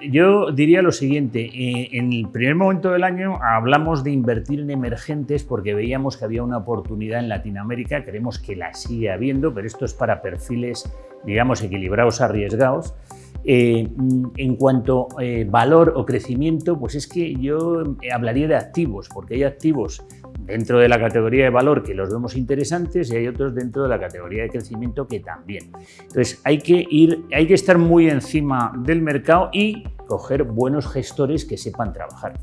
yo diría lo siguiente, eh, en el primer momento del año hablamos de invertir en emergentes porque veíamos que había una oportunidad en Latinoamérica, creemos que la sigue habiendo, pero esto es para perfiles, digamos, equilibrados, arriesgados. Eh, en cuanto a eh, valor o crecimiento, pues es que yo hablaría de activos, porque hay activos dentro de la categoría de valor que los vemos interesantes y hay otros dentro de la categoría de crecimiento que también. Entonces hay que, ir, hay que estar muy encima del mercado y coger buenos gestores que sepan trabajar.